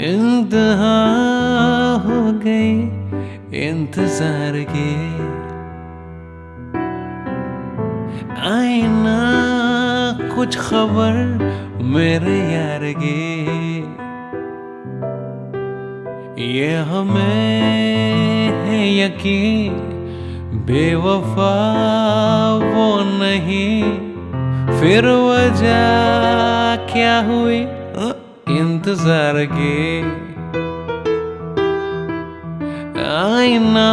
इंतहा हो गई इंतज़ार की। आईना, कुछ खबर मेरे यार की। ये हमें है यकीन, बेवफा वो नहीं। फिर वजह क्या हुई? इंतज़ार के। आईना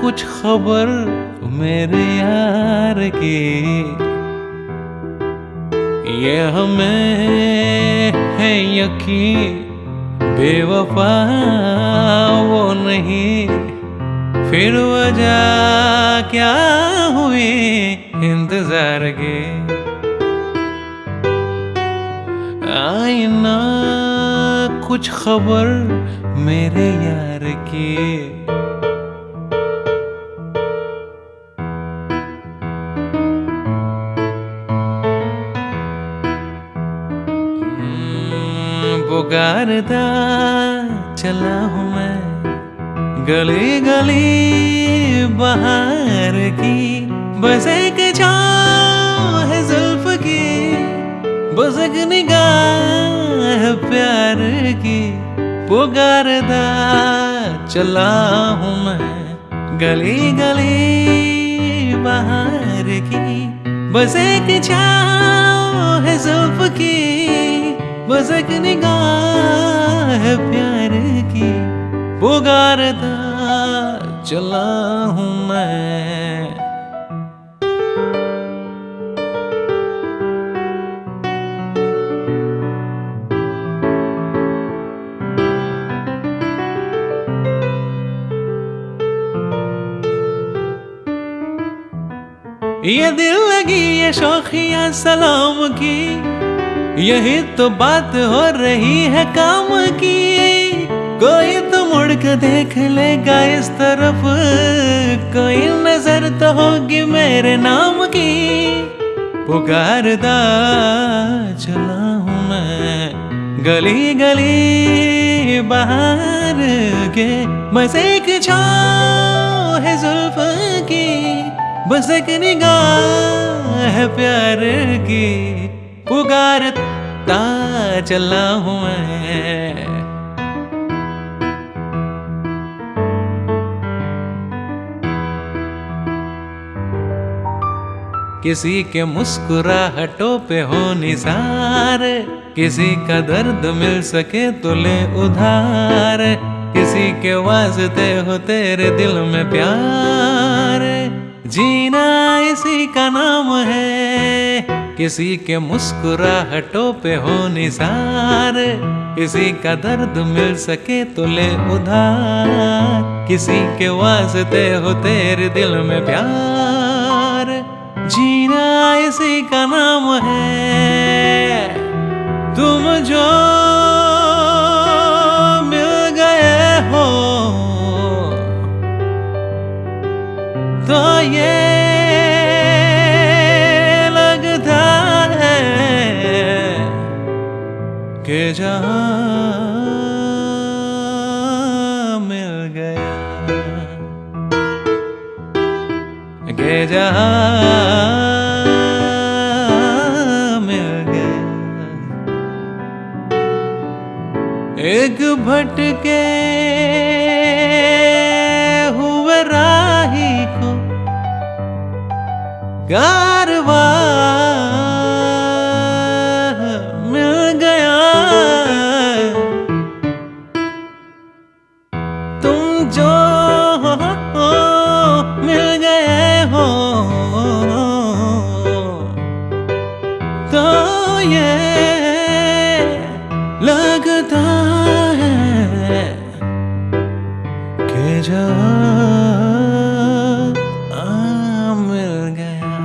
कुछ खबर मेरे यार की। ये हमें है यकीन, बेवफा वो नहीं। फिर वजह क्या हुई इंतज़ार के? आईना कुछ खबर मेरे यार की। पुकारता चला हूँ मैं गली गली बाहर की। बस एक है बस एक निगाह प्यार की पुकारता चला हूँ मैं। गली गली बाहर की। बस एक है जुल्फ की। बस एक निगाह प्यार की पुकारता चला हूँ मैं। ये दिल लगी ये शौकिया सलाम की। यही तो बात हो रही है काम की। कोई तो मुड़ के देख लेगा इस तरफ़। कोई नज़र तो होगी मेरे नाम की। पुकारदा चला हूँ मैं। गली गली बाहर के। बस एक की बस एक निगाह है प्यार की। पुकारता चला हूँ मैं। किसी के मुस्कुराहटों पे हो निसार। किसी का दर्द मिल सके तो ले उधार। किसी के वास्ते हो तेरे दिल में प्यार। जीना इसी का नाम है। किसी के मुस्कुराहटों पे हो निसार। किसी का दर्द मिल सके तो ले उधार। किसी के वास्ते हो तेरे दिल में प्यार। जीना इसी का नाम है। तुम जो कि जहाँ मिल गया के जहाँ मिल गया एक भटके कि आ मिल गया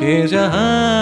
के जहाँ